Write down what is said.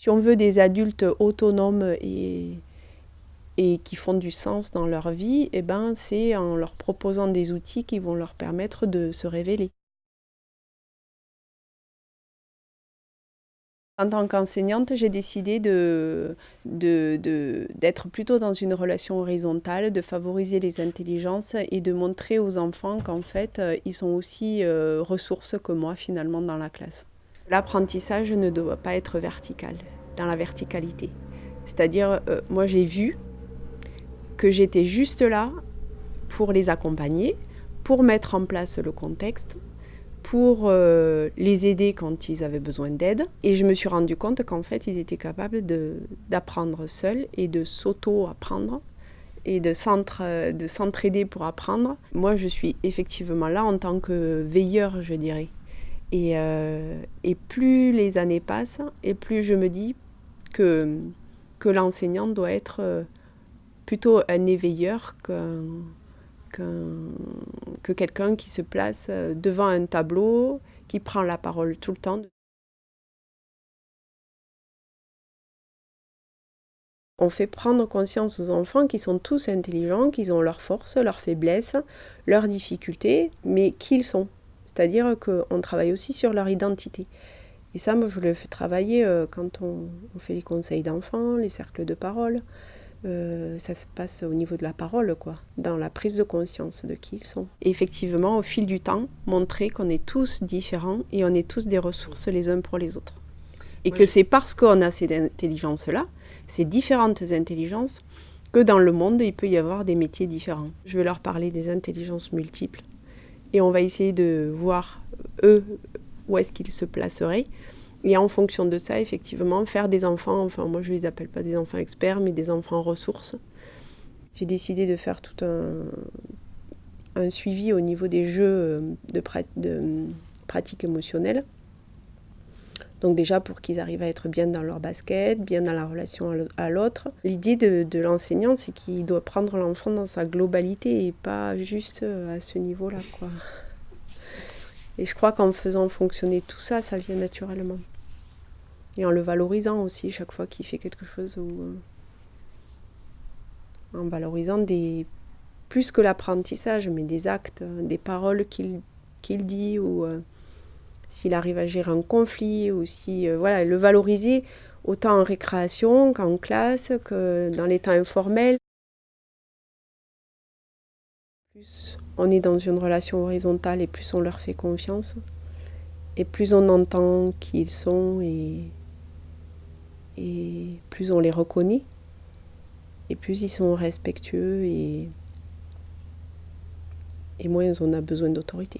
Si on veut des adultes autonomes et, qui font du sens dans leur vie, eh ben, c'est en leur proposant des outils qui vont leur permettre de se révéler. En tant qu'enseignante, j'ai décidé d'être plutôt dans une relation horizontale, de favoriser les intelligences et de montrer aux enfants qu'en fait, euh, ils sont aussi euh, ressources que moi finalement dans la classe. L'apprentissage ne doit pas être vertical, dans la verticalité. C'est-à-dire, euh, moi j'ai vu que j'étais juste là pour les accompagner, pour mettre en place le contexte, pour euh, les aider quand ils avaient besoin d'aide. Et je me suis rendu compte qu'en fait, ils étaient capables d'apprendre seuls et de s'auto-apprendre et de s'entraider pour apprendre. Moi, je suis effectivement là en tant que veilleur, je dirais. Et, euh, et plus les années passent, et plus je me dis que, que l'enseignant doit être euh, plutôt un éveilleur qu'un que quelqu'un qui se place euh, devant un tableau, qui prend la parole tout le temps. On fait prendre conscience aux enfants qu'ils sont tous intelligents, qu'ils ont leurs forces, leurs faiblesses, leurs difficultés, mais qu'ils sont. C'est-à-dire qu'on travaille aussi sur leur identité. Et ça, moi, je le fais travailler euh, quand on, on fait les conseils d'enfants, les cercles de parole. Euh, ça se passe au niveau de la parole, quoi, dans la prise de conscience de qui ils sont. Et effectivement, au fil du temps, montrer qu'on est tous différents et on est tous des ressources les uns pour les autres. Et que c'est parce qu'on a ces intelligences-là, ces différentes intelligences, que dans le monde, il peut y avoir des métiers différents. Je vais leur parler des intelligences multiples. Et on va essayer de voir, eux, où est-ce qu'ils se placeraient. Et en fonction de ça, effectivement, faire des enfants, enfin moi je ne les appelle pas des enfants experts, mais des enfants ressources. J'ai décidé de faire tout un, suivi au niveau des jeux euh, de, de pratique émotionnelle. Donc déjà pour qu'ils arrivent à être bien dans leur basket, bien dans la relation à l'autre. L'idée de, l'enseignant, c'est qu'il doit prendre l'enfant dans sa globalité et pas juste euh, à ce niveau-là. Et je crois qu'en faisant fonctionner tout ça, ça vient naturellement. Et en le valorisant aussi chaque fois qu'il fait quelque chose. Euh, en valorisant des, plus que l'apprentissage, mais des actes, des paroles qu'il dit, ou euh, s'il arrive à gérer un conflit, ou si, euh, voilà, le valoriser autant en récréation qu'en classe, que dans les temps informels. Plus on est dans une relation horizontale et plus on leur fait confiance, et plus on entend qui ils sont et, plus on les reconnaît, et plus ils sont respectueux et, et moins on a besoin d'autorité.